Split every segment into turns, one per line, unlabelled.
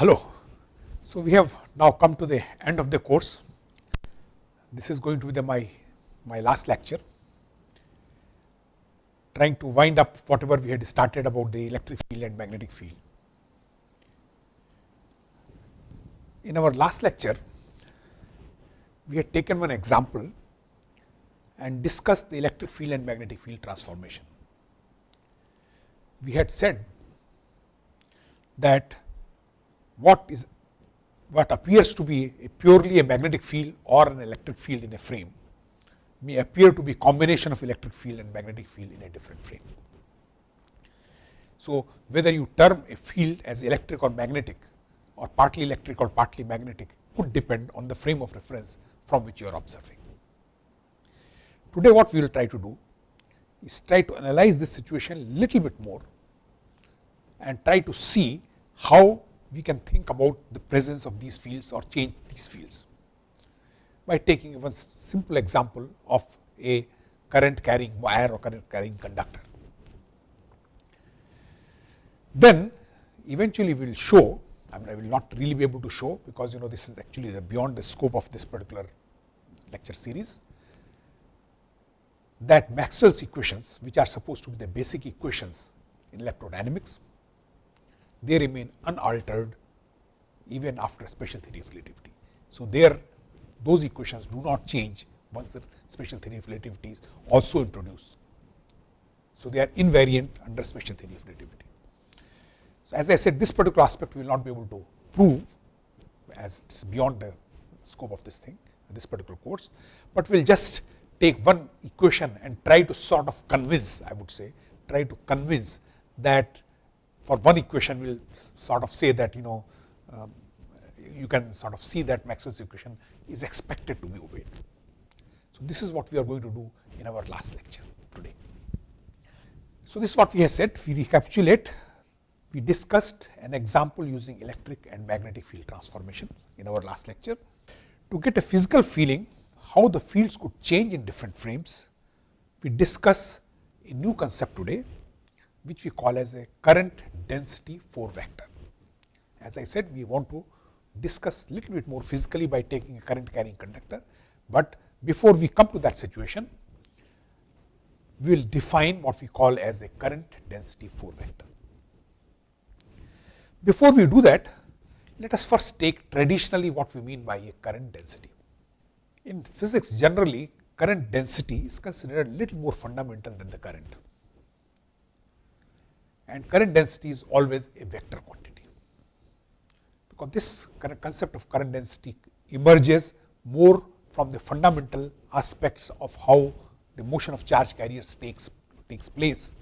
Hello. So, we have now come to the end of the course. This is going to be the my, my last lecture, trying to wind up whatever we had started about the electric field and magnetic field. In our last lecture, we had taken one example and discussed the electric field and magnetic field transformation. We had said that what is what appears to be a purely a magnetic field or an electric field in a frame may appear to be combination of electric field and magnetic field in a different frame. So, whether you term a field as electric or magnetic or partly electric or partly magnetic could depend on the frame of reference from which you are observing. Today what we will try to do is try to analyze this situation little bit more and try to see how we can think about the presence of these fields or change these fields by taking one simple example of a current carrying wire or current carrying conductor. Then eventually we will show, I mean I will not really be able to show because you know this is actually the beyond the scope of this particular lecture series, that Maxwell's equations which are supposed to be the basic equations in electrodynamics they remain unaltered even after special theory of relativity. So, there those equations do not change once the special theory of relativity is also introduced. So, they are invariant under special theory of relativity. So, as I said this particular aspect we will not be able to prove as it is beyond the scope of this thing this particular course, but we will just take one equation and try to sort of convince I would say try to convince that for one equation we will sort of say that you know um, you can sort of see that Maxwell's equation is expected to be obeyed. So, this is what we are going to do in our last lecture today. So, this is what we have said we recapitulate we discussed an example using electric and magnetic field transformation in our last lecture. To get a physical feeling how the fields could change in different frames, we discuss a new concept today which we call as a current density 4 vector. As I said, we want to discuss little bit more physically by taking a current carrying conductor, but before we come to that situation, we will define what we call as a current density 4 vector. Before we do that, let us first take traditionally what we mean by a current density. In physics generally, current density is considered a little more fundamental than the current and current density is always a vector quantity. Because this concept of current density emerges more from the fundamental aspects of how the motion of charge carriers takes, takes place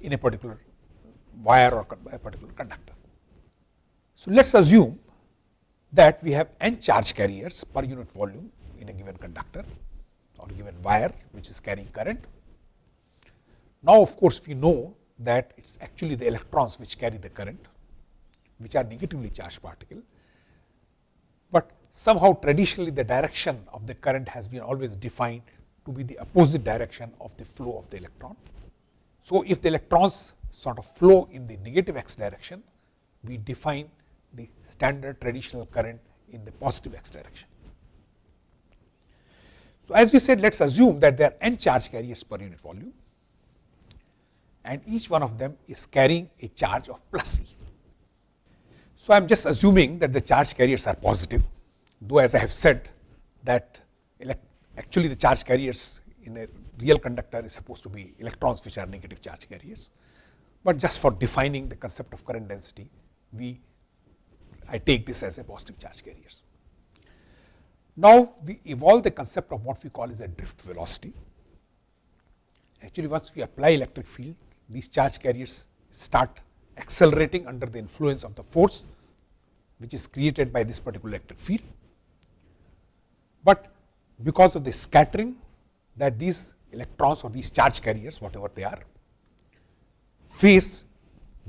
in a particular wire or a particular conductor. So, let us assume that we have n charge carriers per unit volume in a given conductor or given wire which is carrying current now, of course, we know that it is actually the electrons which carry the current, which are negatively charged particle, but somehow traditionally the direction of the current has been always defined to be the opposite direction of the flow of the electron. So, if the electrons sort of flow in the negative x direction, we define the standard traditional current in the positive x direction. So, as we said, let us assume that there are n charge carriers per unit volume and each one of them is carrying a charge of plus E. So, I am just assuming that the charge carriers are positive, though as I have said that actually the charge carriers in a real conductor is supposed to be electrons which are negative charge carriers. But just for defining the concept of current density, we I take this as a positive charge carriers. Now, we evolve the concept of what we call as a drift velocity. Actually, once we apply electric field, these charge carriers start accelerating under the influence of the force which is created by this particular electric field. But because of the scattering that these electrons or these charge carriers whatever they are face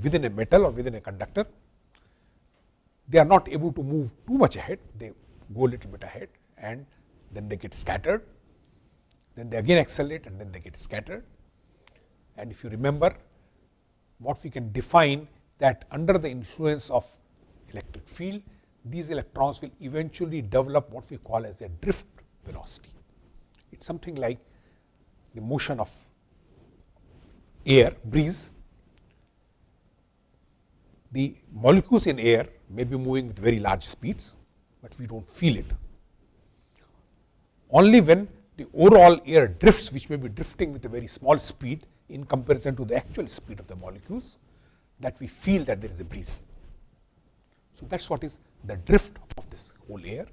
within a metal or within a conductor, they are not able to move too much ahead, they go a little bit ahead and then they get scattered, then they again accelerate and then they get scattered and if you remember what we can define that under the influence of electric field, these electrons will eventually develop what we call as a drift velocity. It is something like the motion of air, breeze. The molecules in air may be moving with very large speeds, but we do not feel it. Only when the overall air drifts, which may be drifting with a very small speed in comparison to the actual speed of the molecules, that we feel that there is a breeze. So, that is what is the drift of this whole air.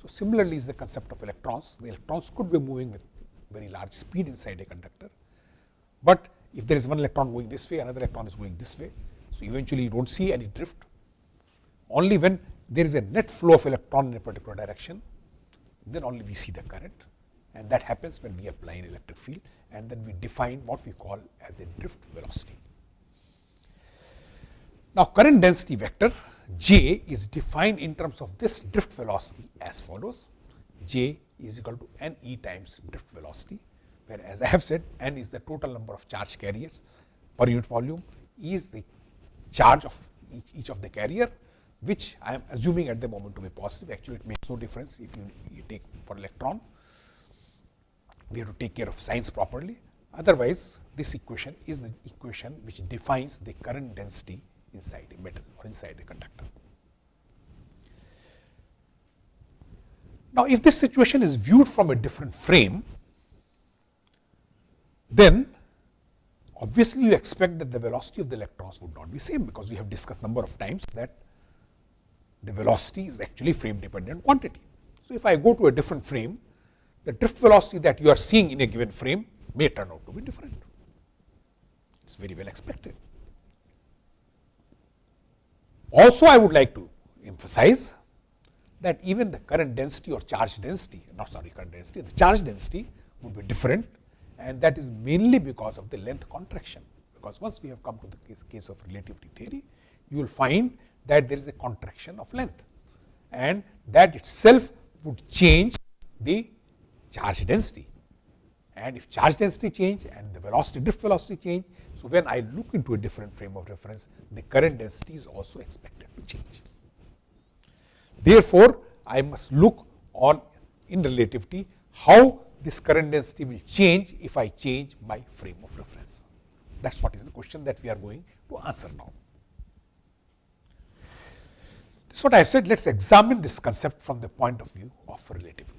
So, similarly is the concept of electrons. The electrons could be moving with very large speed inside a conductor, but if there is one electron going this way, another electron is going this way. So, eventually you do not see any drift. Only when there is a net flow of electron in a particular direction, then only we see the current and that happens when we apply an electric field and then we define what we call as a drift velocity. Now, current density vector J is defined in terms of this drift velocity as follows. J is equal to n e times drift velocity, where as I have said n is the total number of charge carriers per unit volume, E is the charge of each, each of the carrier, which I am assuming at the moment to be positive. Actually, it makes no difference if you, you take for electron. We have to take care of signs properly. Otherwise, this equation is the equation which defines the current density inside a metal or inside a conductor. Now, if this situation is viewed from a different frame, then obviously you expect that the velocity of the electrons would not be same because we have discussed number of times that the velocity is actually frame dependent quantity. So, if I go to a different frame, the drift velocity that you are seeing in a given frame may turn out to be different. It is very well expected. Also, I would like to emphasize that even the current density or charge density, not sorry current density, the charge density would be different and that is mainly because of the length contraction. Because once we have come to the case, case of relativity theory, you will find that there is a contraction of length and that itself would change the charge density. And if charge density change and the velocity drift velocity change, so when I look into a different frame of reference, the current density is also expected to change. Therefore, I must look on in relativity how this current density will change if I change my frame of reference. That is what is the question that we are going to answer now. This is what I have said. Let us examine this concept from the point of view of relativity.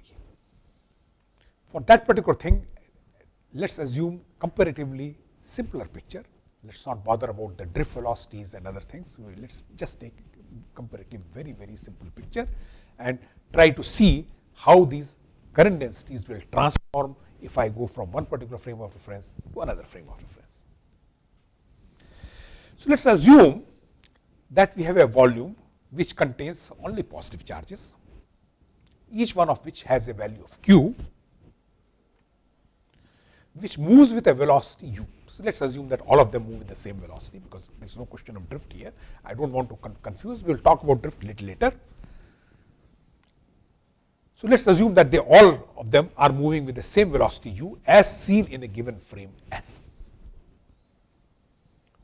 For that particular thing, let us assume comparatively simpler picture. Let us not bother about the drift velocities and other things. Let us just take comparatively very, very simple picture and try to see how these current densities will transform if I go from one particular frame of reference to another frame of reference. So, let us assume that we have a volume which contains only positive charges, each one of which has a value of q which moves with a velocity u. So, let us assume that all of them move with the same velocity because there is no question of drift here. I do not want to con confuse, we will talk about drift little later. So, let us assume that they all of them are moving with the same velocity u as seen in a given frame S.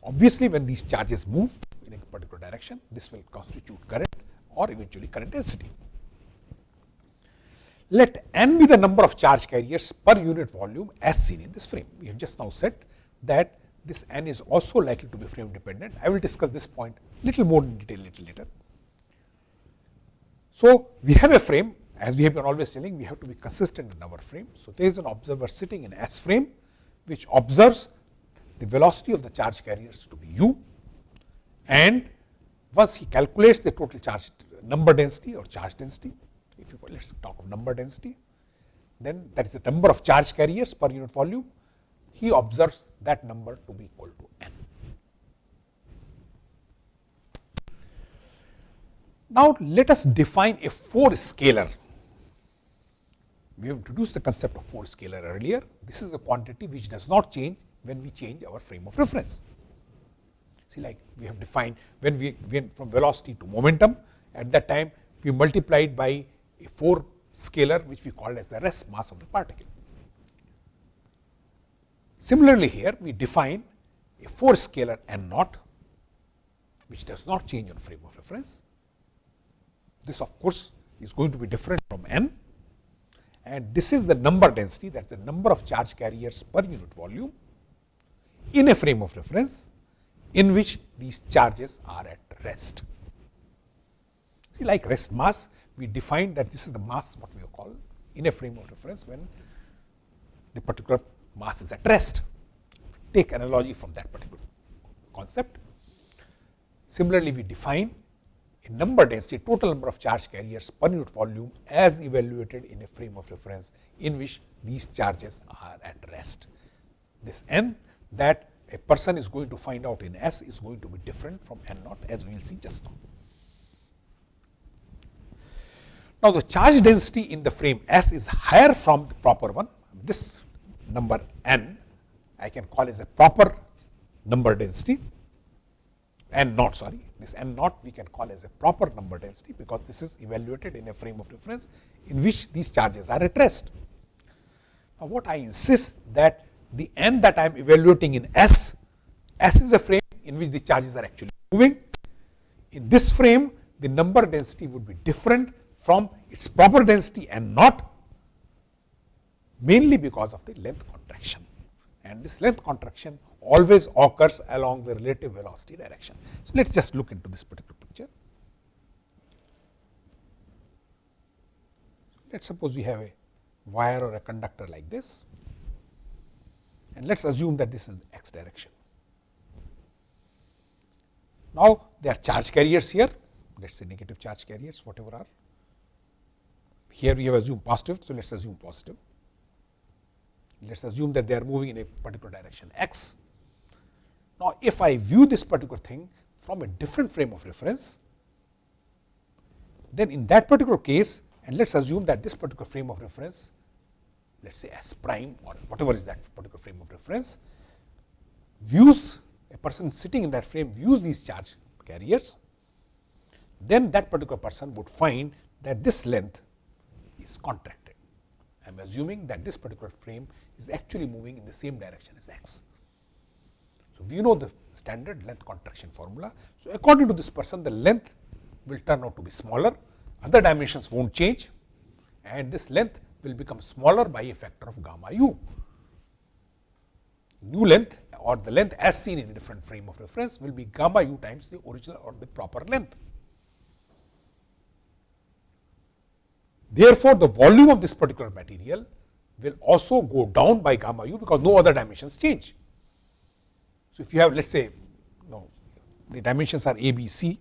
Obviously, when these charges move in a particular direction, this will constitute current or eventually current density. Let n be the number of charge carriers per unit volume as seen in this frame. We have just now said that this n is also likely to be frame dependent. I will discuss this point little more in detail little later. So, we have a frame as we have been always telling we have to be consistent in our frame. So, there is an observer sitting in S frame which observes the velocity of the charge carriers to be u and once he calculates the total charge number density or charge density if you let us talk of number density, then that is the number of charge carriers per unit volume, he observes that number to be equal to n. Now, let us define a 4 scalar. We have introduced the concept of 4 scalar earlier. This is a quantity which does not change when we change our frame of reference. See like we have defined when we went from velocity to momentum at that time we multiplied by a 4 scalar which we call as the rest mass of the particle. Similarly, here we define a 4 scalar n naught which does not change on frame of reference. This of course, is going to be different from n and this is the number density that is the number of charge carriers per unit volume in a frame of reference in which these charges are at rest. See like rest mass we define that this is the mass what we call in a frame of reference when the particular mass is at rest. Take analogy from that particular concept. Similarly, we define a number density, total number of charge carriers per unit volume as evaluated in a frame of reference in which these charges are at rest. This n that a person is going to find out in S is going to be different from n naught as we will see just now. Now, the charge density in the frame S is higher from the proper one. This number n I can call as a proper number density n naught sorry this n naught we can call as a proper number density because this is evaluated in a frame of reference in which these charges are at rest. Now, what I insist that the n that I am evaluating in S, S is a frame in which the charges are actually moving. In this frame the number density would be different from its proper density and not mainly because of the length contraction and this length contraction always occurs along the relative velocity direction. So, let us just look into this particular picture. Let us suppose we have a wire or a conductor like this and let us assume that this is the x direction. Now, there are charge carriers here, let us say negative charge carriers whatever are. Here we have assumed positive, so let us assume positive. Let us assume that they are moving in a particular direction x. Now, if I view this particular thing from a different frame of reference, then in that particular case and let us assume that this particular frame of reference let us say S prime or whatever is that particular frame of reference views a person sitting in that frame views these charge carriers, then that particular person would find that this length is contracted. I am assuming that this particular frame is actually moving in the same direction as x. So, we know the standard length contraction formula. So, according to this person the length will turn out to be smaller, other dimensions will not change and this length will become smaller by a factor of gamma u. New length or the length as seen in a different frame of reference will be gamma u times the original or the proper length. Therefore, the volume of this particular material will also go down by gamma u because no other dimensions change. So, if you have let us say no, the dimensions are a, b, c,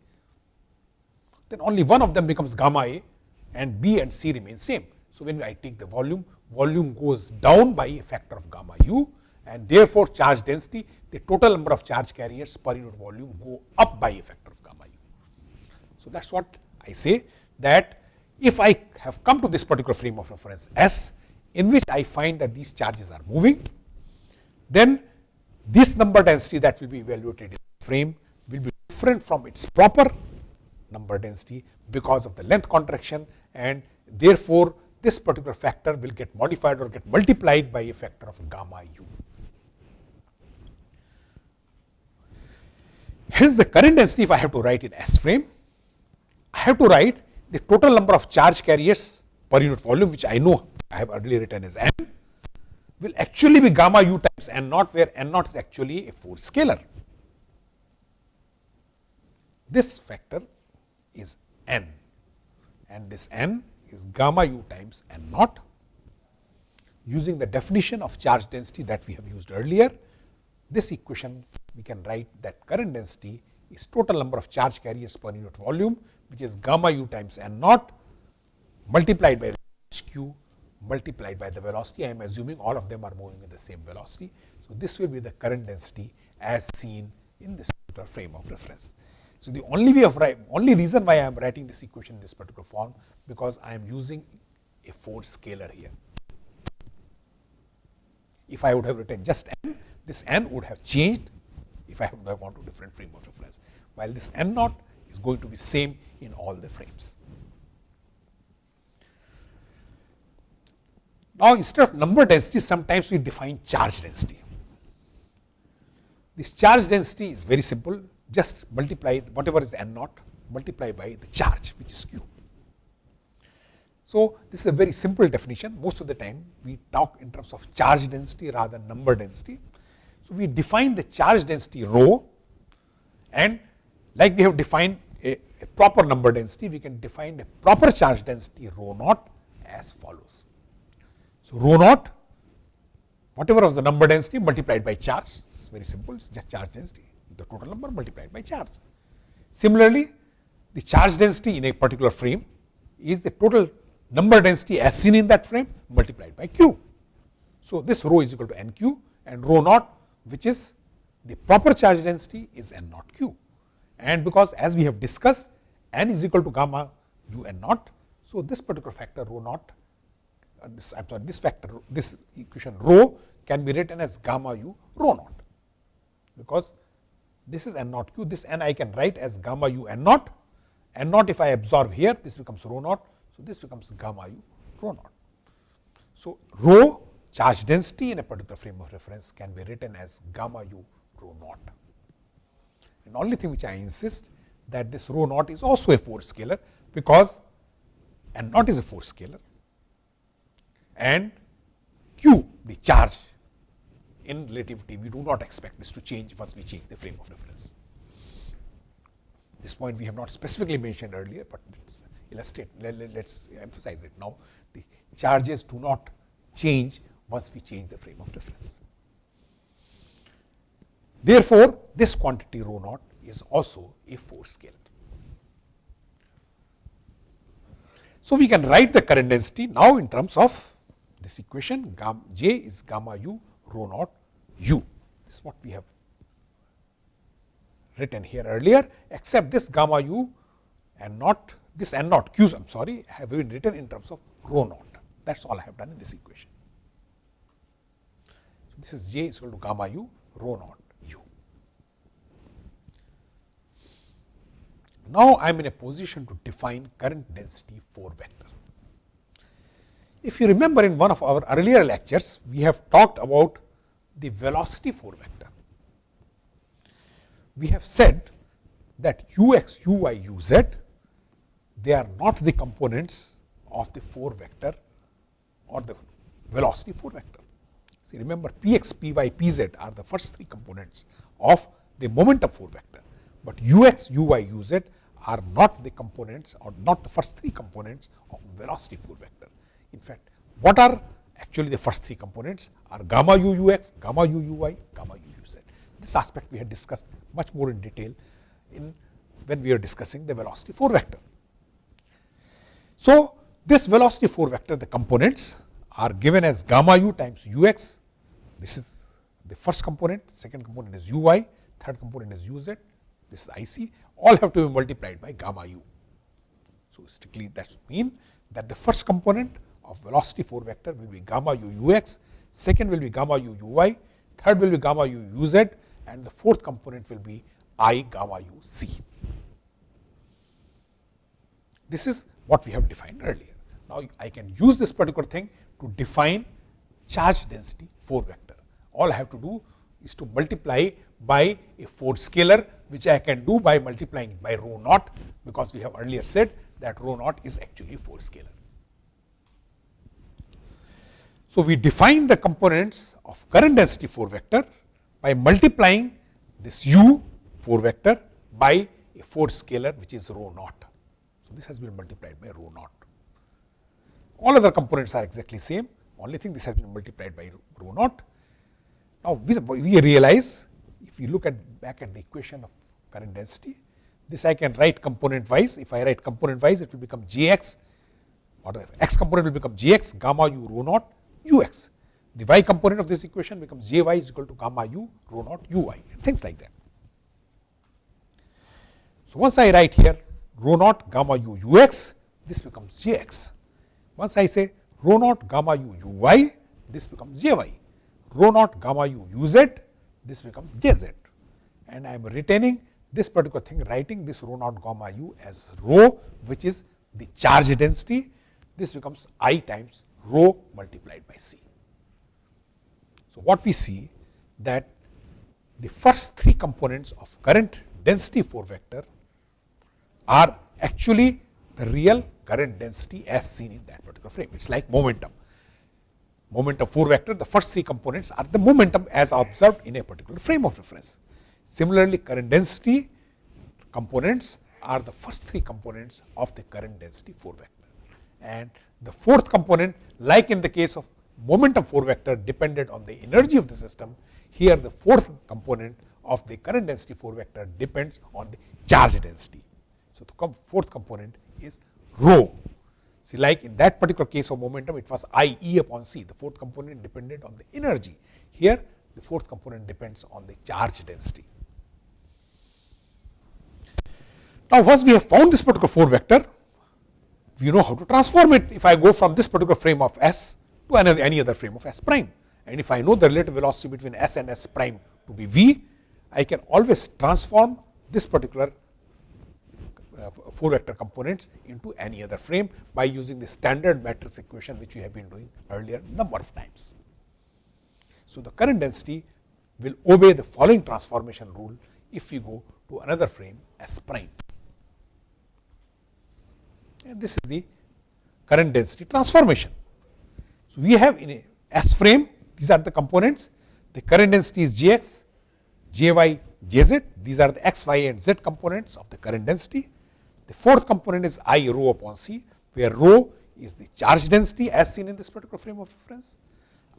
then only one of them becomes gamma a and b and c remain same. So, when I take the volume, volume goes down by a factor of gamma u and therefore, charge density, the total number of charge carriers per unit volume go up by a factor of gamma u. So, that is what I say that if I have come to this particular frame of reference S, in which I find that these charges are moving, then this number density that will be evaluated in the frame will be different from its proper number density because of the length contraction and therefore, this particular factor will get modified or get multiplied by a factor of gamma u. Hence, the current density if I have to write in S frame, I have to write the total number of charge carriers per unit volume which I know I have already written as n will actually be gamma u times n naught where n naught is actually a 4 scalar. This factor is n and this n is gamma u times n naught. Using the definition of charge density that we have used earlier, this equation we can write that current density is total number of charge carriers per unit volume which is gamma u times n naught multiplied by q multiplied by the velocity. I am assuming all of them are moving in the same velocity. So, this will be the current density as seen in this particular frame of reference. So, the only way of only reason why I am writing this equation in this particular form because I am using a 4 scalar here. If I would have written just n, this n would have changed if I have gone to different frame of reference, while this n naught is going to be same in all the frames. Now, instead of number density, sometimes we define charge density. This charge density is very simple. just multiply whatever is n naught multiply by the charge which is q. So, this is a very simple definition most of the time we talk in terms of charge density rather than number density. So, we define the charge density rho and like we have defined a, a proper number density we can define a proper charge density rho naught as follows. So, rho naught whatever was the number density multiplied by charge it's very simple it's just charge density the total number multiplied by charge. Similarly, the charge density in a particular frame is the total number density as seen in that frame multiplied by q. So, this rho is equal to n q and rho naught which is the proper charge density is n naught q. And because as we have discussed n is equal to gamma u n naught. So, this particular factor rho naught uh, this I am sorry this factor this equation rho can be written as gamma u rho naught because this is n naught q this n I can write as gamma u n naught n naught if I absorb here this becomes rho naught. So, this becomes gamma u rho naught. So, rho charge density in a particular frame of reference can be written as gamma u rho naught. And only thing which I insist that this rho naught is also a 4 scalar because n naught is a 4 scalar and q the charge in relativity we do not expect this to change once we change the frame of reference. This point we have not specifically mentioned earlier, but let's illustrate, let, us emphasize it now. The charges do not change once we change the frame of reference. Therefore, this quantity rho naught is also a 4 scalar. So, we can write the current density now in terms of this equation gamma j is gamma u rho naught u. This is what we have written here earlier, except this gamma u and not this n naught q's I am sorry have been written in terms of rho naught. That is all I have done in this equation. So, this is j is equal to gamma u rho naught u. Now, I am in a position to define current density 4 vector. If you remember in one of our earlier lectures, we have talked about the velocity 4 vector we have said that u x, u y, u z, they are not the components of the 4 vector or the velocity 4 vector. See remember p x, p y, p z are the first three components of the momentum 4 vector, but u x, u y, u z are not the components or not the first three components of velocity 4 vector. In fact, what are actually the first three components are gamma u u x, gamma u u y, gamma u u z. This aspect we had discussed much more in detail in when we are discussing the velocity 4 vector. So, this velocity 4 vector the components are given as gamma u times u x. This is the first component, second component is u y, third component is u z, this is I c, all have to be multiplied by gamma u. So, strictly that mean that the first component of velocity 4 vector will be gamma u ux, second will be gamma u uy, third will be gamma u uz and the fourth component will be I gamma u c. This is what we have defined earlier. Now, I can use this particular thing to define charge density 4 vector. All I have to do is to multiply by a 4 scalar, which I can do by multiplying by rho naught, because we have earlier said that rho naught is actually a 4 scalar. So, we define the components of current density 4 vector by multiplying this u 4 vector by a 4 scalar which is rho naught. So, this has been multiplied by rho naught. All other components are exactly same, only thing this has been multiplied by rho naught. Now, we, we realize if you look at back at the equation of current density, this I can write component wise. If I write component wise, it will become Jx or the x component will become Jx gamma u rho naught Ux the y component of this equation becomes j y is equal to gamma u rho naught u y and things like that. So, once I write here rho naught gamma u u x this becomes j x. Once I say rho naught gamma u u u y this becomes j y, rho naught gamma u u z this becomes j z and I am retaining this particular thing writing this rho naught gamma u as rho which is the charge density this becomes i times rho multiplied by c. So, what we see that the first three components of current density 4 vector are actually the real current density as seen in that particular frame. It is like momentum. Momentum 4 vector, the first three components are the momentum as observed in a particular frame of reference. Similarly, current density components are the first three components of the current density 4 vector. And the fourth component, like in the case of momentum 4 vector depended on the energy of the system, here the fourth component of the current density 4 vector depends on the charge density. So, the fourth component is rho. See like in that particular case of momentum it was I E upon C, the fourth component depended on the energy. Here the fourth component depends on the charge density. Now, once we have found this particular 4 vector, we know how to transform it if I go from this particular frame of S to any other frame of S prime. And if I know the relative velocity between S and S prime to be V, I can always transform this particular uh, 4 vector components into any other frame by using the standard matrix equation which we have been doing earlier number of times. So, the current density will obey the following transformation rule if we go to another frame S prime. And this is the current density transformation. So, we have in a S frame these are the components the current density is Gx, Jy, Jz these are the x, y and z components of the current density. The fourth component is I rho upon C where rho is the charge density as seen in this particular frame of reference.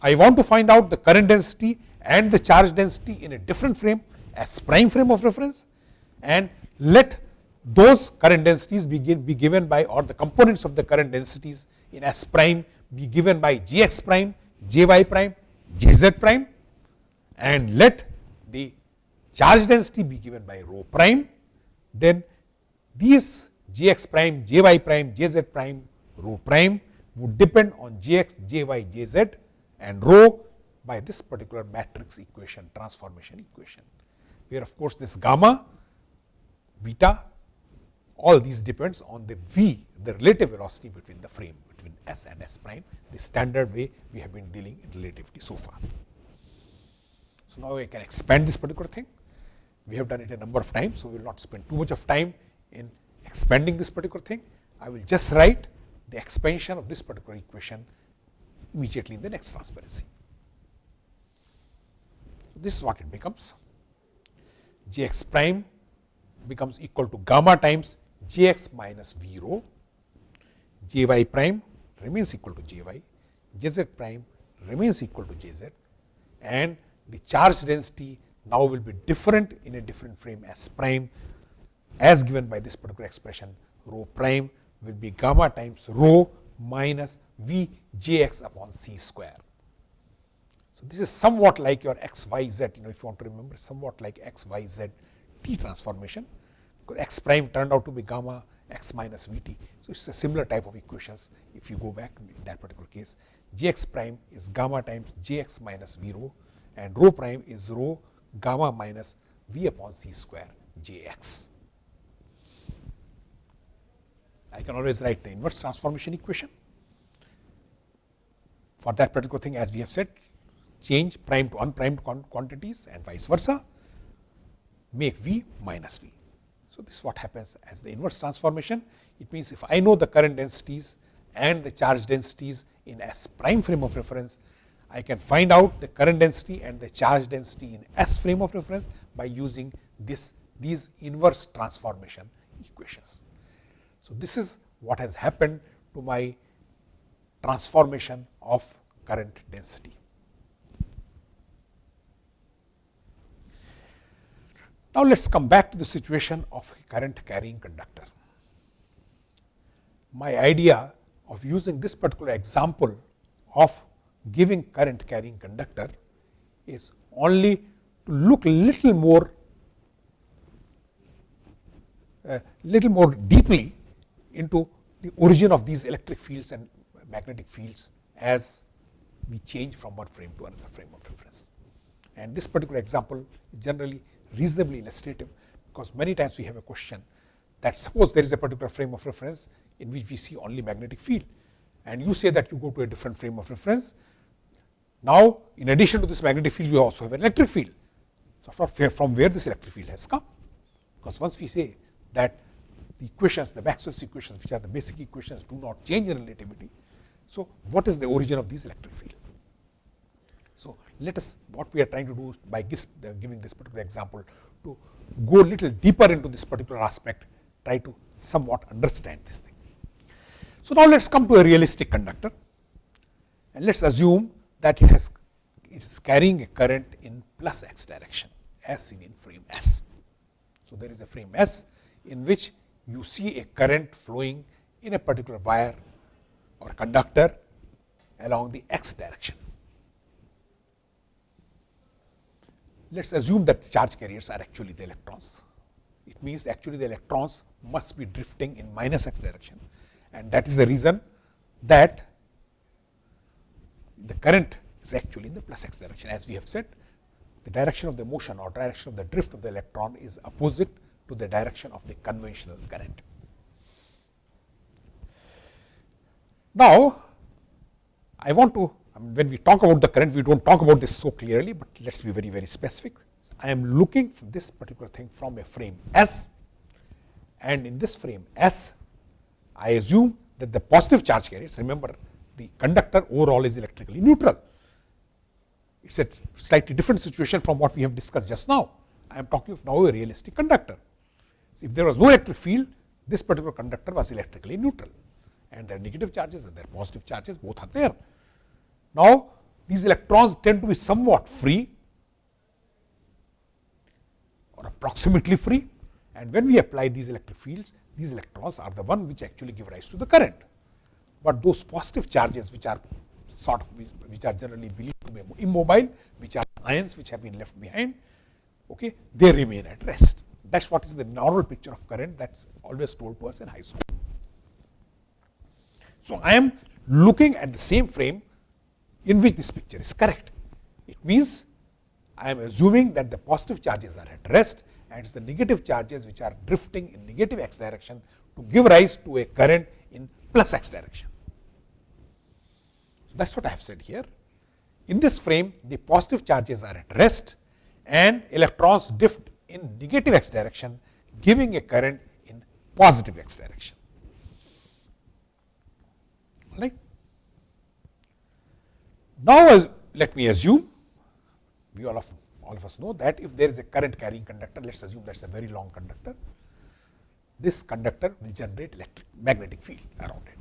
I want to find out the current density and the charge density in a different frame as prime frame of reference and let those current densities be, be given by or the components of the current densities in S prime be given by Gx prime, Jy prime, Jz prime and let the charge density be given by rho prime, then these Gx prime, Jy prime, Jz prime, rho prime would depend on Gx, Jy, Jz and rho by this particular matrix equation, transformation equation, where of course, this gamma, beta all these depends on the v, the relative velocity between the frame between s and s prime, the standard way we have been dealing in relativity so far. So, now I can expand this particular thing. We have done it a number of times, so we will not spend too much of time in expanding this particular thing. I will just write the expansion of this particular equation immediately in the next transparency. This is what it becomes. G x prime becomes equal to gamma times Jx minus V rho, Jy prime remains equal to Jy, Jz prime remains equal to Jz and the charge density now will be different in a different frame S prime as given by this particular expression rho prime will be gamma times rho minus V Jx upon C square. So, this is somewhat like your x, y, z, you know, if you want to remember, somewhat like x, y, z, t transformation x prime turned out to be gamma x minus v t. So, it is a similar type of equations if you go back in that particular case. J x prime is gamma times j x minus v rho and rho prime is rho gamma minus v upon c square j x. I can always write the inverse transformation equation. For that particular thing as we have said change prime to unprimed quantities and vice versa make v minus v. So, this is what happens as the inverse transformation. It means, if I know the current densities and the charge densities in S prime frame of reference, I can find out the current density and the charge density in S frame of reference by using this these inverse transformation equations. So, this is what has happened to my transformation of current density. Now, let us come back to the situation of current carrying conductor. My idea of using this particular example of giving current carrying conductor is only to look little more uh, little more deeply into the origin of these electric fields and magnetic fields as we change from one frame to another frame of reference. And this particular example is generally reasonably illustrative, because many times we have a question that suppose there is a particular frame of reference in which we see only magnetic field and you say that you go to a different frame of reference. Now, in addition to this magnetic field, you also have an electric field. So, from where this electric field has come? Because once we say that the equations, the Maxwell's equations, which are the basic equations, do not change in relativity. So, what is the origin of these electric field? Let us what we are trying to do by giving this particular example to go little deeper into this particular aspect, try to somewhat understand this thing. So, now let us come to a realistic conductor and let us assume that it has it is carrying a current in plus x direction as seen in frame S. So, there is a frame S in which you see a current flowing in a particular wire or conductor along the x direction. Let us assume that charge carriers are actually the electrons. It means actually the electrons must be drifting in minus x direction and that is the reason that the current is actually in the plus x direction. As we have said, the direction of the motion or direction of the drift of the electron is opposite to the direction of the conventional current. Now, I want to I mean, when we talk about the current, we do not talk about this so clearly, but let us be very, very specific. I am looking for this particular thing from a frame S and in this frame S, I assume that the positive charge carriers, remember the conductor overall is electrically neutral. It is a slightly different situation from what we have discussed just now. I am talking of now a realistic conductor. So, if there was no electric field, this particular conductor was electrically neutral and there are negative charges and there are positive charges, both are there. Now, these electrons tend to be somewhat free or approximately free and when we apply these electric fields, these electrons are the one which actually give rise to the current. But those positive charges which are sort of which are generally believed to be immobile, which are ions which have been left behind, okay, they remain at rest. That is what is the normal picture of current that is always told to us in high school. So, I am looking at the same frame in which this picture is correct. It means I am assuming that the positive charges are at rest and it is the negative charges which are drifting in negative x direction to give rise to a current in plus x direction. So, that is what I have said here. In this frame, the positive charges are at rest and electrons drift in negative x direction, giving a current in positive x direction. All right. Now, let me assume we all of all of us know that if there is a current carrying conductor, let us assume that is a very long conductor, this conductor will generate electric magnetic field around it.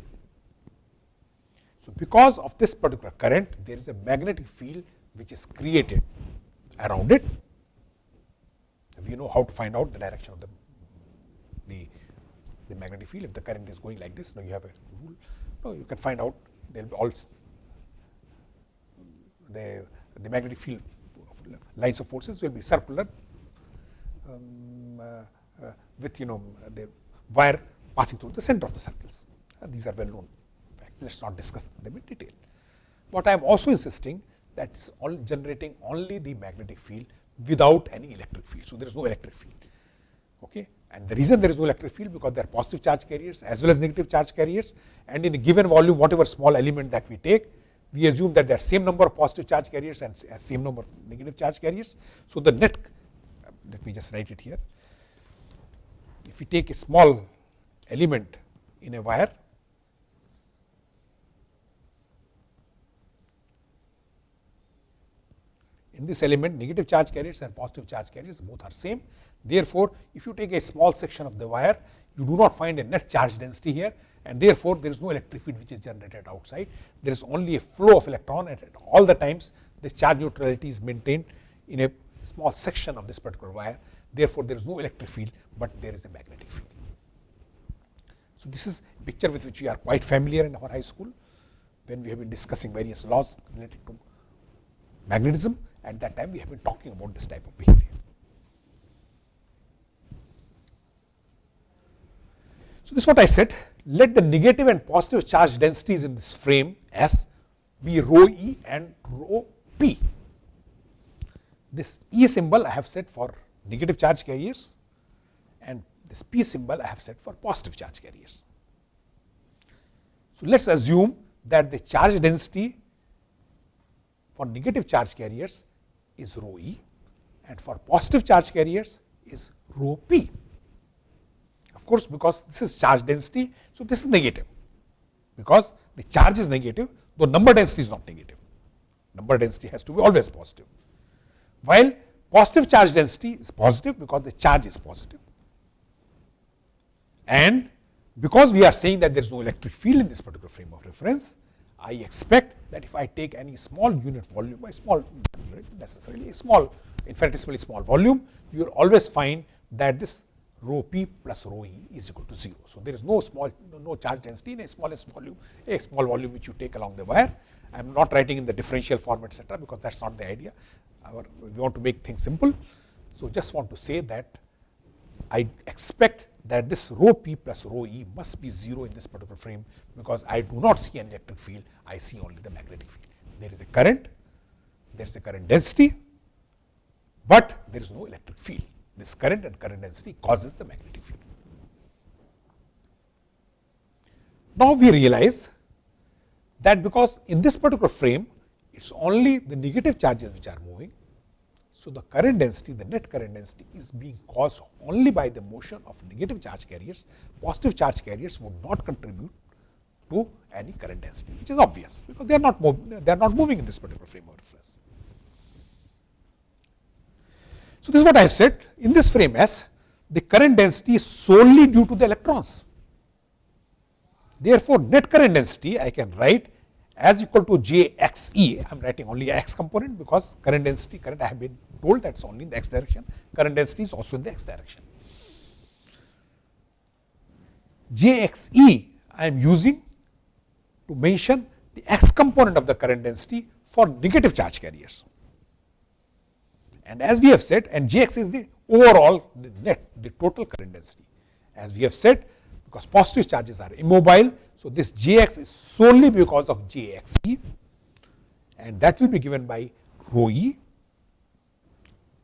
So, because of this particular current, there is a magnetic field which is created around it. We know how to find out the direction of the, the, the magnetic field. If the current is going like this, now you have a rule. No, you can find out there will be all the, the magnetic field lines of forces will be circular um, uh, uh, with you know the wire passing through the center of the circles. Uh, these are well known facts. Let us not discuss them in detail. But I am also insisting that is all generating only the magnetic field without any electric field. So, there is no electric field. Okay. And the reason there is no electric field because there are positive charge carriers as well as negative charge carriers and in a given volume whatever small element that we take we assume that there are same number of positive charge carriers and same number of negative charge carriers. So, the net let me just write it here. If we take a small element in a wire in this element negative charge carriers and positive charge carriers both are same. Therefore, if you take a small section of the wire you do not find a net charge density here and therefore, there is no electric field which is generated outside. There is only a flow of electron at all the times this charge neutrality is maintained in a small section of this particular wire. Therefore, there is no electric field, but there is a magnetic field. So, this is a picture with which we are quite familiar in our high school when we have been discussing various laws related to magnetism. At that time, we have been talking about this type of behavior. So, this is what I said let the negative and positive charge densities in this frame S be rho e and rho p. This E symbol I have set for negative charge carriers and this P symbol I have set for positive charge carriers. So, let us assume that the charge density for negative charge carriers is rho e and for positive charge carriers is rho p. Of course, because this is charge density, so this is negative, because the charge is negative, though number density is not negative. Number density has to be always positive. While positive charge density is positive because the charge is positive. And because we are saying that there is no electric field in this particular frame of reference, I expect that if I take any small unit volume, by small unit necessarily a small infinitesimally small volume, you will always find that this rho p plus rho e is equal to 0. So, there is no small no charge density in a smallest volume, a small volume which you take along the wire. I am not writing in the differential form etc., because that is not the idea. Our, we want to make things simple. So, just want to say that I expect that this rho p plus rho e must be 0 in this particular frame, because I do not see an electric field, I see only the magnetic field. There is a current, there is a current density, but there is no electric field. This current and current density causes the magnetic field. Now, we realize that because in this particular frame, it is only the negative charges which are moving. So, the current density, the net current density is being caused only by the motion of negative charge carriers. Positive charge carriers would not contribute to any current density, which is obvious, because they are not moving, they are not moving in this particular frame of reference. So, this is what I have said in this frame S, the current density is solely due to the electrons. Therefore, net current density I can write as equal to j x e. I am writing only x component because current density, current I have been told that is only in the x direction, current density is also in the x direction. j x e I am using to mention the x component of the current density for negative charge carriers. And as we have said, and Jx is the overall the net, the total current density. As we have said, because positive charges are immobile, so this Jx is solely because of Jxe, and that will be given by rho e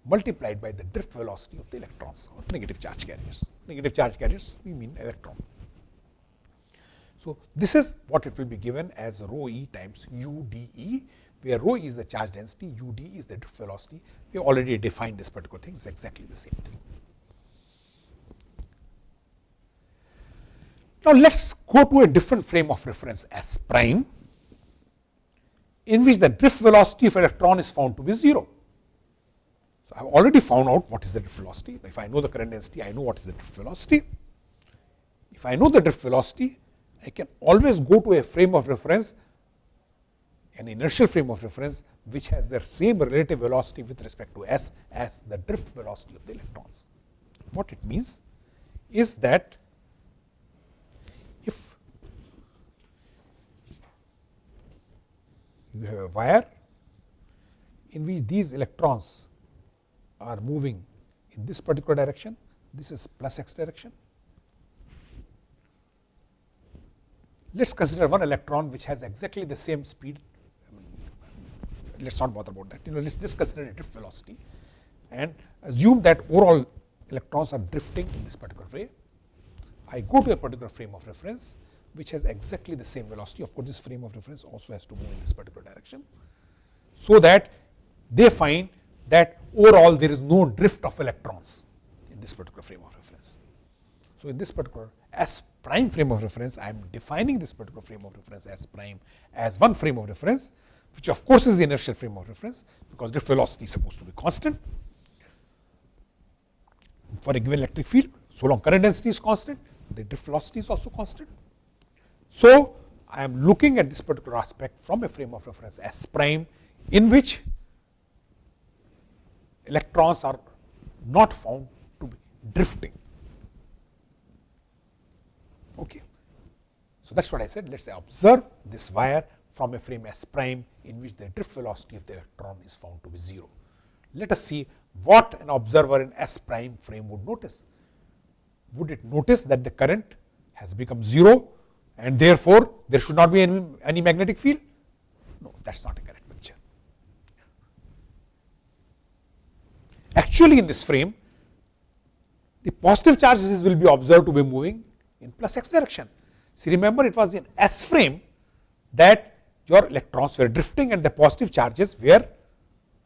multiplied by the drift velocity of the electrons or negative charge carriers. Negative charge carriers, we mean electron. So, this is what it will be given as rho e times u dE where rho is the charge density, ud is the drift velocity. We have already defined this particular thing, it's exactly the same thing. Now, let us go to a different frame of reference S prime, in which the drift velocity of electron is found to be 0. So, I have already found out what is the drift velocity. If I know the current density, I know what is the drift velocity. If I know the drift velocity, I can always go to a frame of reference an inertial frame of reference which has the same relative velocity with respect to s as the drift velocity of the electrons. What it means is that if you have a wire in which these electrons are moving in this particular direction, this is plus x direction. Let us consider one electron which has exactly the same speed let us not bother about that. You know, let us just consider drift velocity and assume that overall electrons are drifting in this particular way. I go to a particular frame of reference which has exactly the same velocity. Of course, this frame of reference also has to move in this particular direction. So that they find that overall there is no drift of electrons in this particular frame of reference. So, in this particular S prime frame of reference, I am defining this particular frame of reference S prime as one frame of reference which of course is the inertial frame of reference, because drift velocity is supposed to be constant for a given electric field. So long current density is constant, the drift velocity is also constant. So, I am looking at this particular aspect from a frame of reference S prime in which electrons are not found to be drifting. Okay. So, that is what I said. Let us observe this wire from a frame S prime in which the drift velocity of the electron is found to be 0. Let us see what an observer in S prime frame would notice. Would it notice that the current has become 0 and therefore, there should not be any, any magnetic field? No, that is not a correct picture. Actually, in this frame, the positive charges will be observed to be moving in plus x direction. See, remember it was in S frame that your electrons were drifting and the positive charges were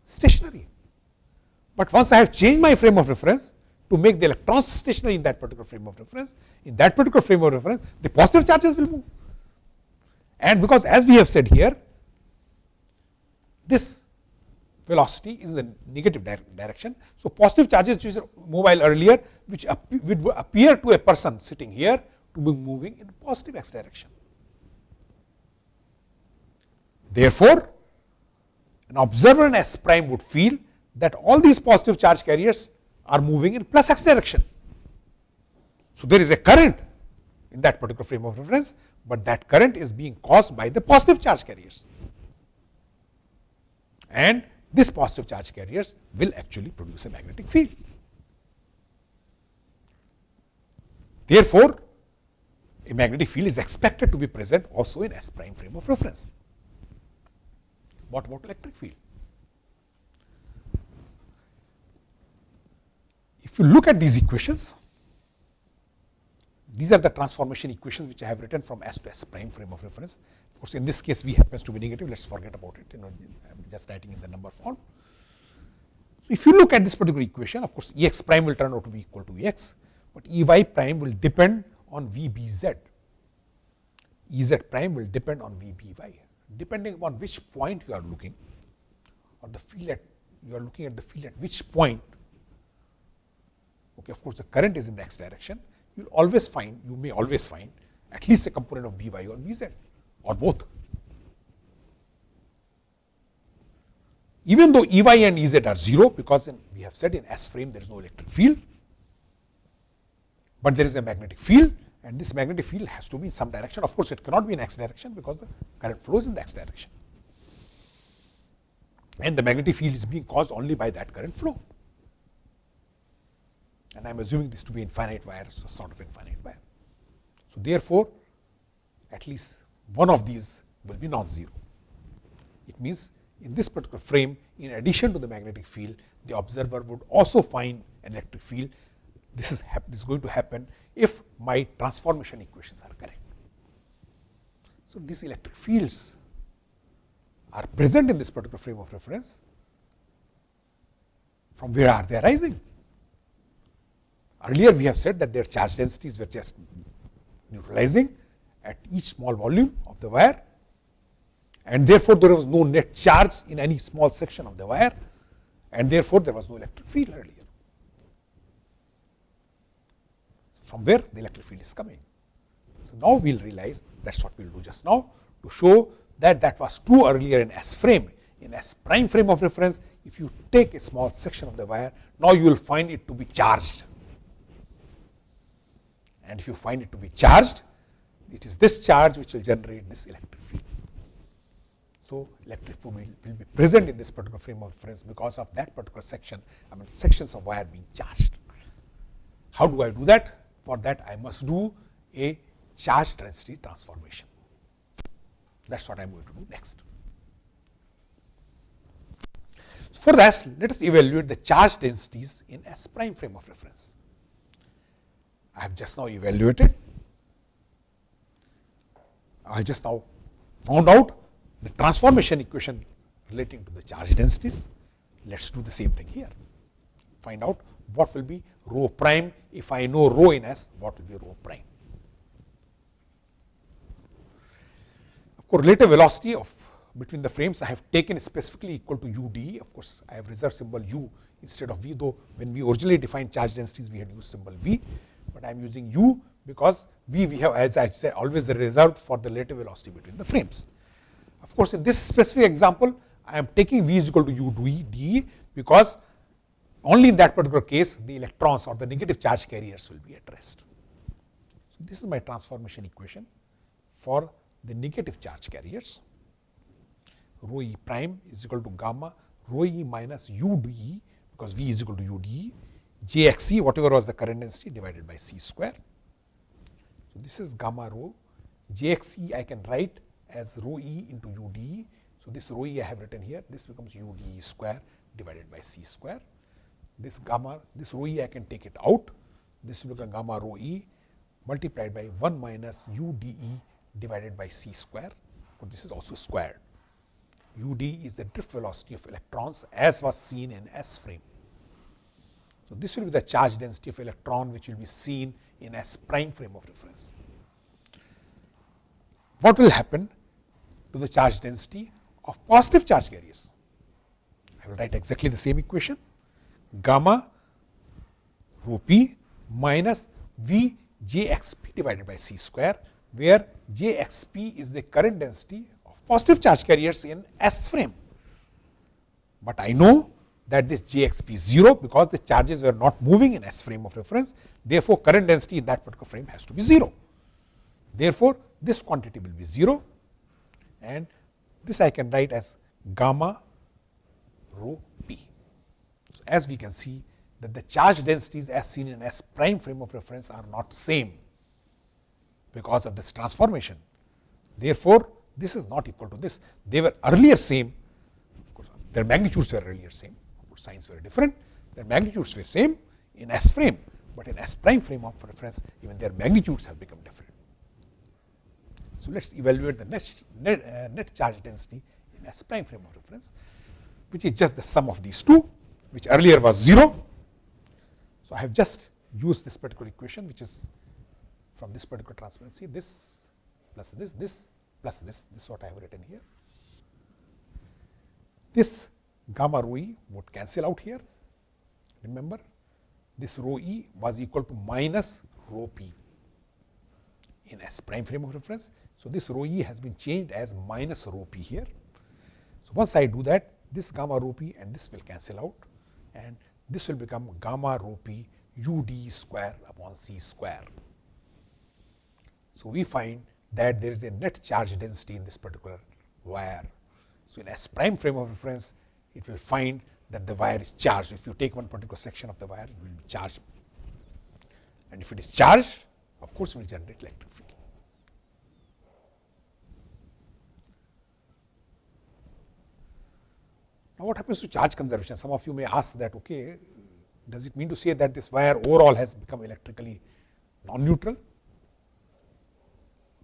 stationary. But once I have changed my frame of reference, to make the electrons stationary in that particular frame of reference. In that particular frame of reference, the positive charges will move. And because as we have said here, this velocity is in the negative direction. So, positive charges which are mobile earlier, which would appear to a person sitting here to be moving in positive x direction. Therefore, an observer in S prime would feel that all these positive charge carriers are moving in plus x direction. So, there is a current in that particular frame of reference, but that current is being caused by the positive charge carriers. And this positive charge carriers will actually produce a magnetic field. Therefore, a magnetic field is expected to be present also in S prime frame of reference. What about electric field? If you look at these equations, these are the transformation equations which I have written from S to S prime frame of reference. Of course, in this case V happens to be negative, let us forget about it, you know, I am just writing in the number form. So, if you look at this particular equation, of course, E x prime will turn out to be equal to E x, but E y prime will depend on V b z. E z prime will depend on V b y depending upon which point you are looking or the field at you are looking at the field at which point okay of course the current is in the x direction you will always find you may always find at least a component of by or bz or both. Even though ey and ez are 0 because in, we have said in s frame there is no electric field but there is a magnetic field and this magnetic field has to be in some direction. Of course, it cannot be in x direction because the current flows in the x direction. And the magnetic field is being caused only by that current flow. And I am assuming this to be infinite wire, so sort of infinite wire. So, therefore, at least one of these will be non-zero. It means in this particular frame, in addition to the magnetic field, the observer would also find an electric field. This is, this is going to happen if my transformation equations are correct. So, these electric fields are present in this particular frame of reference. From where are they arising? Earlier we have said that their charge densities were just neutralizing at each small volume of the wire and therefore, there was no net charge in any small section of the wire and therefore, there was no electric field earlier. From where the electric field is coming. So, now we will realize that is what we will do just now to show that that was true earlier in S frame. In S prime frame of reference, if you take a small section of the wire, now you will find it to be charged. And if you find it to be charged, it is this charge which will generate this electric field. So, electric field will, will be present in this particular frame of reference because of that particular section, I mean sections of wire being charged. How do I do that? For that I must do a charge density transformation. That is what I am going to do next. For that, let us evaluate the charge densities in S prime frame of reference. I have just now evaluated. I just now found out the transformation equation relating to the charge densities. Let us do the same thing here. Find out what will be rho prime. If I know rho in S, what will be rho prime? Of course, relative velocity of between the frames I have taken specifically equal to u d. Of course, I have reserved symbol u instead of v, though when we originally defined charge densities, we had used symbol v, but I am using u because v we have as I said always reserved for the relative velocity between the frames. Of course, in this specific example, I am taking v is equal to u d because only in that particular case the electrons or the negative charge carriers will be at rest. So, this is my transformation equation for the negative charge carriers. Rho e prime is equal to gamma rho e minus u d because v is equal to u d j x e whatever was the current density divided by c square. So, this is gamma rho j x e I can write as rho e into u d. So, this rho e I have written here this becomes u d square divided by c square this gamma, this rho e I can take it out. This will become gamma rho e multiplied by 1 minus u d e divided by c square. So, this is also squared. u d is the drift velocity of electrons as was seen in S frame. So, this will be the charge density of electron which will be seen in S prime frame of reference. What will happen to the charge density of positive charge carriers? I will write exactly the same equation gamma rho p minus V j x p divided by c square, where j x p is the current density of positive charge carriers in S frame. But I know that this j x p is 0 because the charges were not moving in S frame of reference. Therefore, current density in that particular frame has to be 0. Therefore, this quantity will be 0 and this I can write as gamma rho as we can see that the charge densities as seen in S prime frame of reference are not same because of this transformation. Therefore, this is not equal to this. They were earlier same, their magnitudes were earlier same, signs were different, their magnitudes were same in S frame, but in S prime frame of reference even their magnitudes have become different. So, let us evaluate the net, net, uh, net charge density in S prime frame of reference, which is just the sum of these two, which earlier was 0 so, I have just used this particular equation which is from this particular transparency this plus this, this plus this, this is what I have written here. This gamma rho e would cancel out here. Remember, this rho e was equal to minus rho p in S prime frame of reference. So, this rho e has been changed as minus rho p here. So, once I do that, this gamma rho p and this will cancel out and this will become gamma rho p u d square upon c square. So, we find that there is a net charge density in this particular wire. So, in S prime frame of reference, it will find that the wire is charged. If you take one particular section of the wire, it will be charged. And if it is charged, of course, it will generate electric field. Now, what happens to charge conservation? Some of you may ask that, okay, does it mean to say that this wire overall has become electrically non-neutral?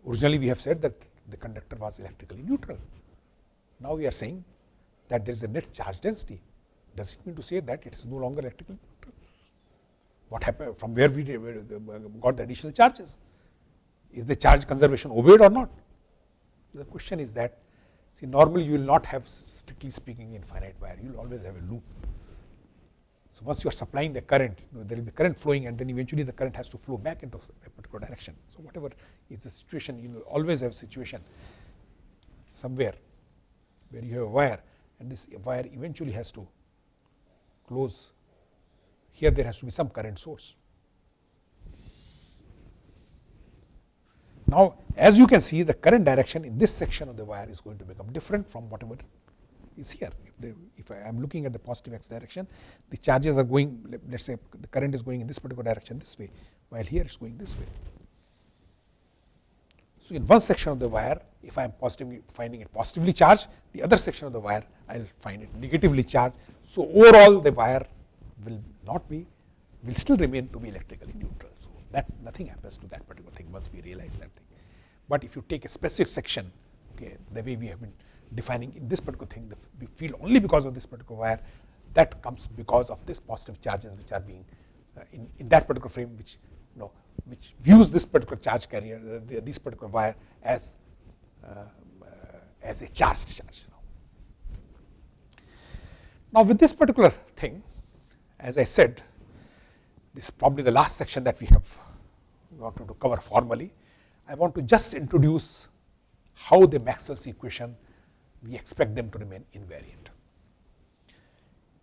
Originally, we have said that the conductor was electrically neutral. Now, we are saying that there is a net charge density. Does it mean to say that it is no longer electrically neutral? What happened from where we uh, got the additional charges? Is the charge conservation obeyed or not? The question is that See, normally you will not have strictly speaking infinite wire, you will always have a loop. So, once you are supplying the current, you know, there will be current flowing and then eventually the current has to flow back into a particular direction. So, whatever is the situation, you will always have a situation somewhere where you have a wire and this wire eventually has to close. Here there has to be some current source. Now, as you can see the current direction in this section of the wire is going to become different from whatever is here. If, the, if I am looking at the positive x direction, the charges are going, let us say the current is going in this particular direction this way, while here it is going this way. So, in one section of the wire, if I am positively finding it positively charged, the other section of the wire I will find it negatively charged. So, overall the wire will not be, will still remain to be electrically neutral that nothing happens to that particular thing once we realize that thing. But if you take a specific section, okay, the way we have been defining in this particular thing, the field only because of this particular wire, that comes because of this positive charges which are being uh, in, in that particular frame, which you know, which views this particular charge carrier, uh, the, this particular wire as uh, as a charged charge. Now, with this particular thing, as I said, this is probably the last section that we have wanted to cover formally. I want to just introduce how the Maxwell's equation we expect them to remain invariant.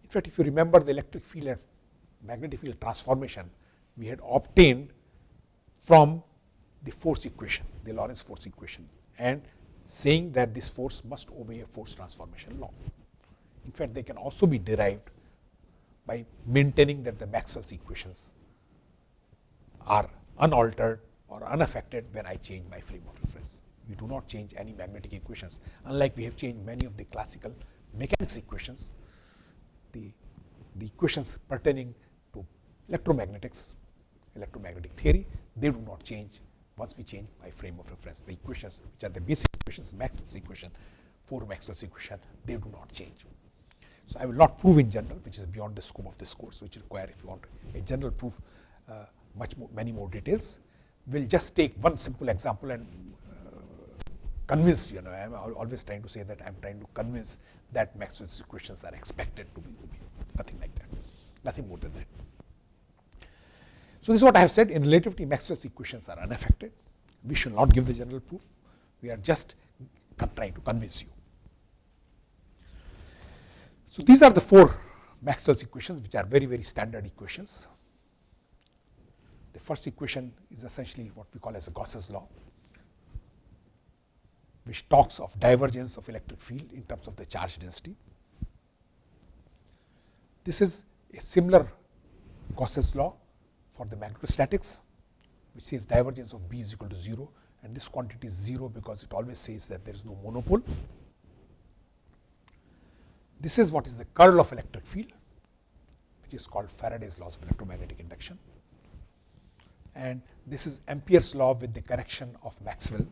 In fact, if you remember the electric field and magnetic field transformation we had obtained from the force equation, the Lorentz force equation and saying that this force must obey a force transformation law. In fact, they can also be derived by maintaining that the Maxwell's equations are unaltered or unaffected when I change my frame of reference. We do not change any magnetic equations, unlike we have changed many of the classical mechanics equations, the, the equations pertaining to electromagnetics, electromagnetic theory, they do not change once we change my frame of reference. The equations which are the basic equations, Maxwell's equation, four Maxwell's equation, they do not change. So, I will not prove in general which is beyond the scope of this course which require if you want a general proof uh, much more, many more details. We will just take one simple example and uh, convince you know I am always trying to say that I am trying to convince that Maxwell's equations are expected to be, to be nothing like that, nothing more than that. So, this is what I have said in relativity Maxwell's equations are unaffected. We should not give the general proof. We are just trying to convince you. So, these are the four Maxwell's equations which are very, very standard equations. The first equation is essentially what we call as Gauss's law, which talks of divergence of electric field in terms of the charge density. This is a similar Gauss's law for the magnetostatics, which says divergence of B is equal to 0 and this quantity is 0 because it always says that there is no monopole. This is what is the curl of electric field, which is called Faraday's laws of electromagnetic induction. And this is Ampere's law with the correction of Maxwell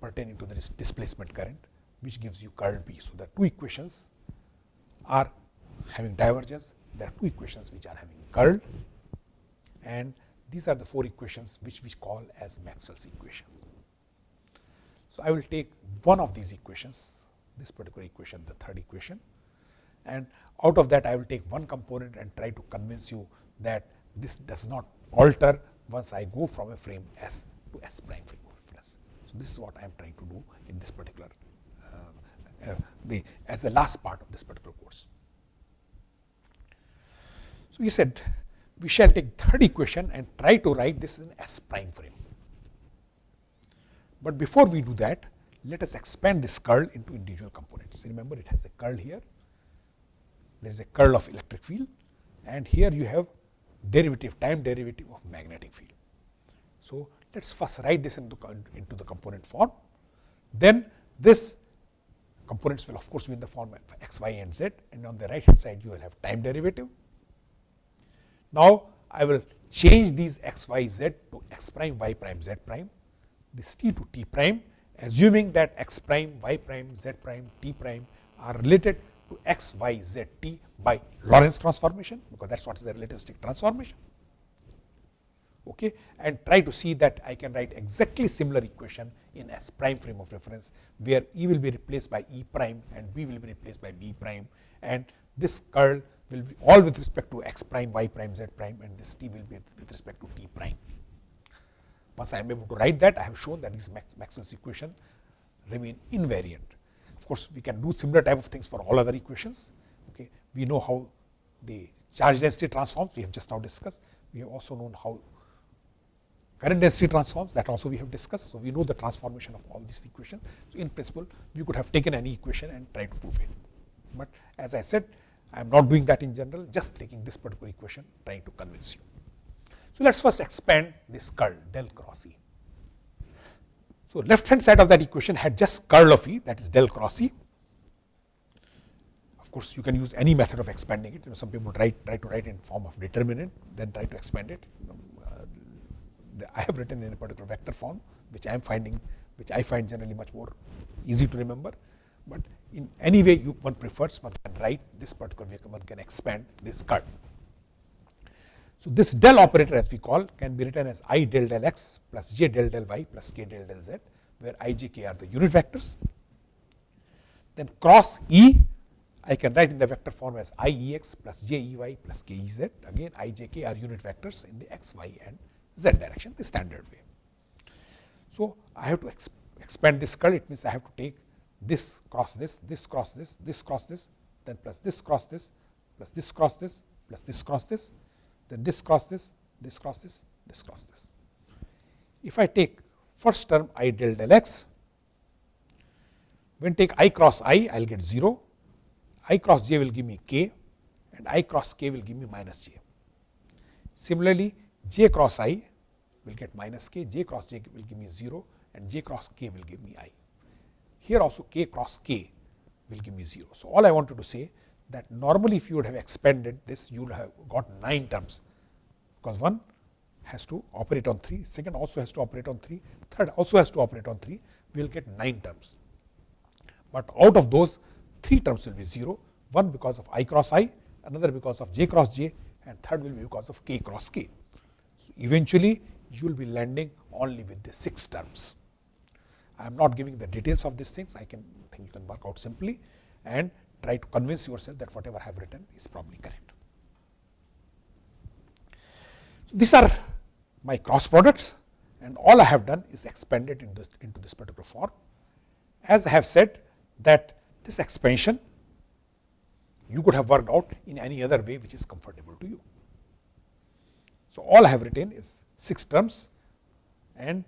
pertaining to the displacement current, which gives you curl B. So, the two equations are having divergence, there are two equations which are having curl and these are the four equations which we call as Maxwell's equations. So, I will take one of these equations, this particular equation, the third equation and out of that I will take one component and try to convince you that this does not alter once I go from a frame S to S prime frame of reference. So, this is what I am trying to do in this particular uh, uh, the as the last part of this particular course. So, he said we shall take third equation and try to write this in S prime frame. But before we do that, let us expand this curl into individual components. Remember it has a curl here, there is a curl of electric field and here you have derivative time derivative of magnetic field. So, let us first write this into, into the component form. Then this components will of course be in the form of x, y and z and on the right hand side you will have time derivative now, I will change these x, y, z to x prime, y prime, z prime, this t to t prime, assuming that x prime, y prime, z prime, t prime are related to x, y, z, t by Lorentz transformation, because that is what is the relativistic transformation. Okay, and try to see that I can write exactly similar equation in S prime frame of reference, where E will be replaced by E prime and B will be replaced by B prime, and this curl will be all with respect to x prime, y prime, z prime and this t will be with respect to t prime. Once I am able to write that, I have shown that these Max Maxwell's equation remain invariant. Of course, we can do similar type of things for all other equations. Okay. We know how the charge density transforms, we have just now discussed. We have also known how current density transforms, that also we have discussed. So, we know the transformation of all these equations. So, in principle, we could have taken any equation and tried to prove it. But as I said, I am not doing that in general, just taking this particular equation, trying to convince you. So, let us first expand this curl del cross E. So, left hand side of that equation had just curl of E that is del cross E. Of course, you can use any method of expanding it. You know, some people try, try to write in form of determinant, then try to expand it. You know, uh, I have written in a particular vector form, which I am finding, which I find generally much more easy to remember. But in any way you one prefers, one can write this particular vehicle, one can expand this curl. So, this del operator as we call can be written as i del del x plus j del del y plus k del del z, where i, j, k are the unit vectors. Then cross E, I can write in the vector form as i e x plus j e y plus k e z. Again, i, j, k are unit vectors in the x, y and z direction, the standard way. So, I have to exp expand this curl, it means I have to take this cross this, this cross this, this cross this, then plus this cross this, plus this cross this, plus this cross this, then this cross this, this cross this, this cross this. If I take first term i del del x, when take i cross i, I will get 0, i cross j will give me k and i cross k will give me minus j. Similarly, j cross i will get minus k, j cross j will give me 0 and j cross k will give me i. Here also k cross k will give me 0. So, all I wanted to say that normally if you would have expanded this, you would have got 9 terms, because one has to operate on 3, second also has to operate on 3, third also has to operate on 3, we will get 9 terms. But out of those, three terms will be 0, one because of i cross i, another because of j cross j and third will be because of k cross k. So, eventually, you will be landing only with the 6 terms. I am not giving the details of these things, I can think you can work out simply and try to convince yourself that whatever I have written is probably correct. So, these are my cross products and all I have done is expanded into this, into this particular form. As I have said that this expansion you could have worked out in any other way which is comfortable to you. So, all I have written is 6 terms and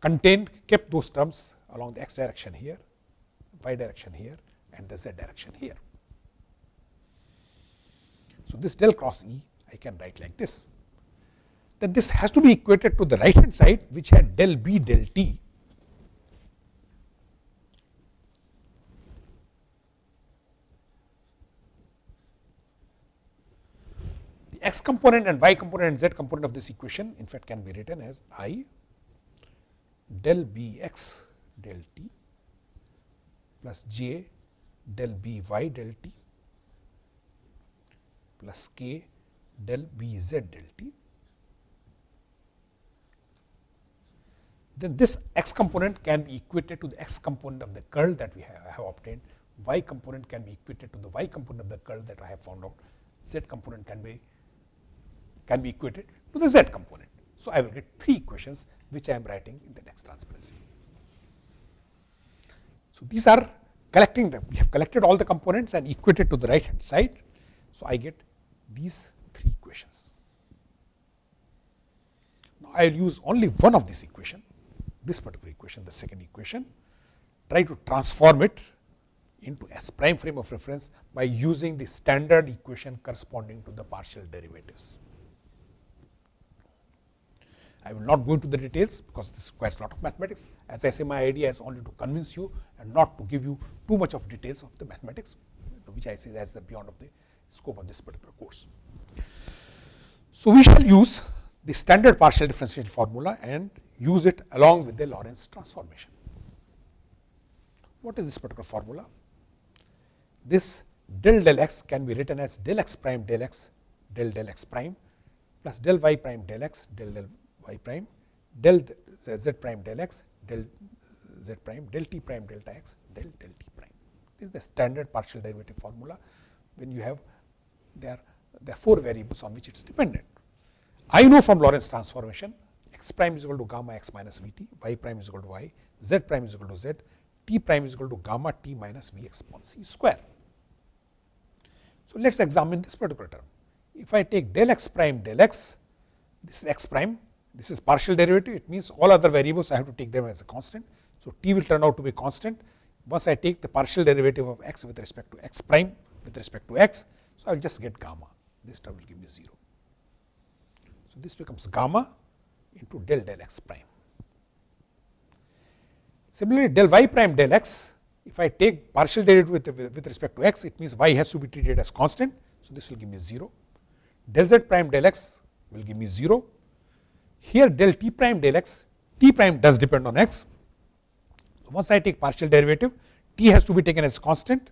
contained kept those terms along the x direction here, y direction here and the z direction here. So, this del cross E I can write like this. Then this has to be equated to the right hand side which had del B del T the x component and y component and z component of this equation in fact can be written as i del b x del t plus j del b y del t plus k del b z del t. Then this x component can be equated to the x component of the curl that we have, have obtained, y component can be equated to the y component of the curl that I have found out, z component can be can be equated to the z component. So, I will get three equations which I am writing in the next transparency. So, these are collecting them. We have collected all the components and equated to the right hand side. So, I get these three equations. Now, I will use only one of these equation, this particular equation, the second equation, try to transform it into S prime frame of reference by using the standard equation corresponding to the partial derivatives. I will not go into the details because this requires a lot of mathematics. As I say, my idea is only to convince you and not to give you too much of details of the mathematics, which I say as the beyond of the scope of this particular course. So, we shall use the standard partial differential formula and use it along with the Lorentz transformation. What is this particular formula? This del del x can be written as del x prime del x del del x prime plus del y prime del x del del y prime del z prime del x del z prime del t prime delta x del del t prime. This is the standard partial derivative formula when you have there there are four variables on which it is dependent. I know from Lorentz transformation x prime is equal to gamma x minus v t, y prime is equal to y, z prime is equal to z, t prime is equal to gamma t minus v x upon c square. So, let us examine this particular term. If I take del x prime del x, this is x prime this is partial derivative, it means all other variables I have to take them as a constant. So, t will turn out to be constant once I take the partial derivative of x with respect to x prime with respect to x. So, I will just get gamma, this term will give me 0. So, this becomes gamma into del del x prime. Similarly, del y prime del x, if I take partial derivative with, with respect to x, it means y has to be treated as constant. So, this will give me 0. Del z prime del x will give me 0 here del t prime del x, t prime does depend on x. Once I take partial derivative, t has to be taken as constant.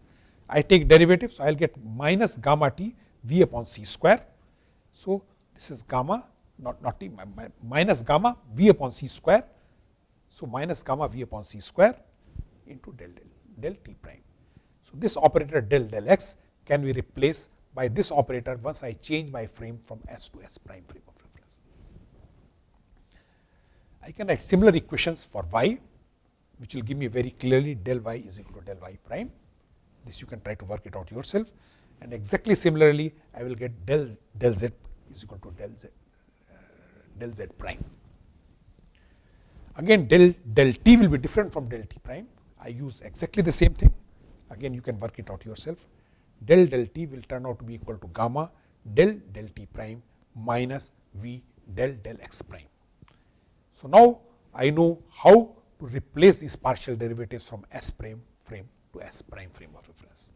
I take derivative, so I will get minus gamma t v upon c square. So, this is gamma not, not t minus gamma v upon c square. So, minus gamma v upon c square into del del, del t prime. So, this operator del del x can be replaced by this operator once I change my frame from S to S prime frame. Of reference. I can write similar equations for y, which will give me very clearly del y is equal to del y prime. This you can try to work it out yourself. And exactly similarly, I will get del, del z is equal to del z, uh, del z prime. Again, del, del t will be different from del t prime. I use exactly the same thing. Again, you can work it out yourself. Del del t will turn out to be equal to gamma del del t prime minus v del del x prime. So, now I know how to replace these partial derivatives from S prime frame to S prime frame of reference.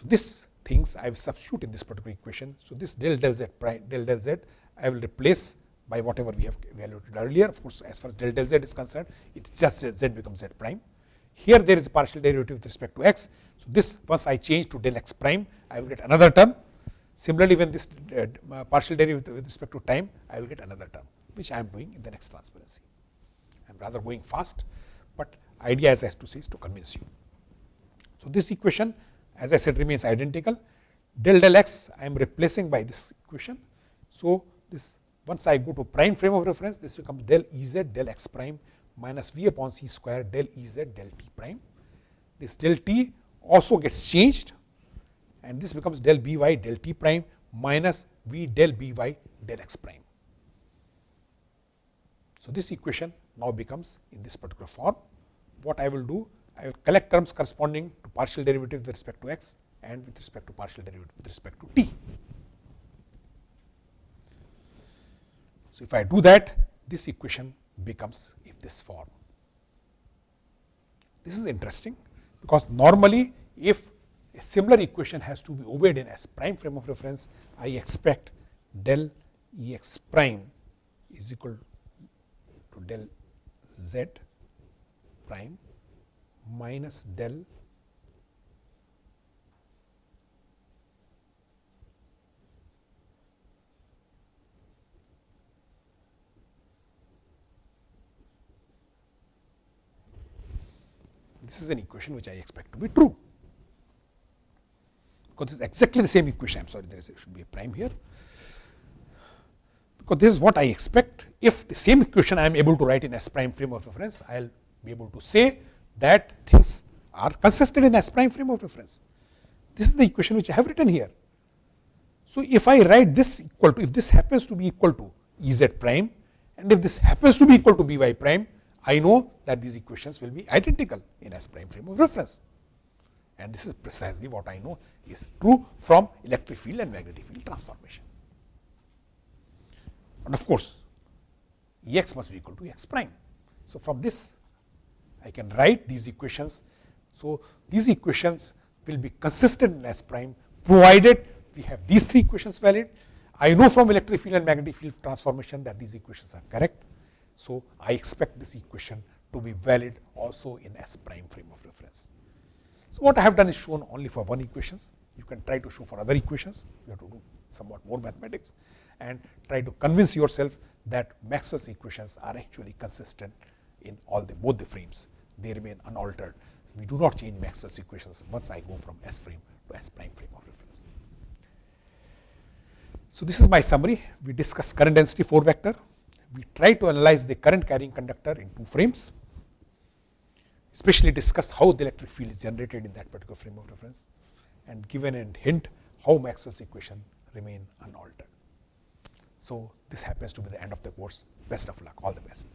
So, this things I will substitute in this particular equation. So, this del del z prime del del z I will replace by whatever we have evaluated earlier. Of course, as far as del del z is concerned, it is just z becomes z prime. Here there is a partial derivative with respect to x. So, this once I change to del x prime, I will get another term. Similarly, when this uh, partial derivative with respect to time, I will get another term, which I am doing in the next transparency. I am rather going fast, but idea as I have to say is to convince you. So, this equation as I said remains identical. Del del x I am replacing by this equation. So, this once I go to prime frame of reference, this becomes del E z del x prime minus v upon c square del E z del t prime. This del t also gets changed and this becomes del b y del t prime minus v del b y del x prime. So, this equation now becomes in this particular form. What I will do, I will collect terms corresponding to partial derivative with respect to x and with respect to partial derivative with respect to t. So, if I do that, this equation becomes in this form. This is interesting because normally if a similar equation has to be obeyed in S prime frame of reference, I expect del E x prime is equal to del z prime minus del This is an equation which I expect to be true, because this is exactly the same equation. I am sorry, there is, should be a prime here, because this is what I expect. If the same equation I am able to write in S prime frame of reference, I will be able to say that things are consistent in S prime frame of reference. This is the equation which I have written here. So, if I write this equal to, if this happens to be equal to E z prime and if this happens to be equal to B y prime, I know that these equations will be identical in S prime frame of reference. And this is precisely what I know is true from electric field and magnetic field transformation. And of course, E x must be equal to x prime. So, from this I can write these equations. So, these equations will be consistent in S prime provided we have these three equations valid. I know from electric field and magnetic field transformation that these equations are correct. So, I expect this equation to be valid also in S prime frame of reference. So, what I have done is shown only for one equations. You can try to show for other equations. You have to do somewhat more mathematics and try to convince yourself that Maxwell's equations are actually consistent in all the both the frames. They remain unaltered. We do not change Maxwell's equations once I go from S frame to S prime frame of reference. So, this is my summary. We discussed current density 4 vector, we try to analyze the current carrying conductor in two frames, especially discuss how the electric field is generated in that particular frame of reference and given a hint how Maxwell's equation remain unaltered. So, this happens to be the end of the course. Best of luck, all the best.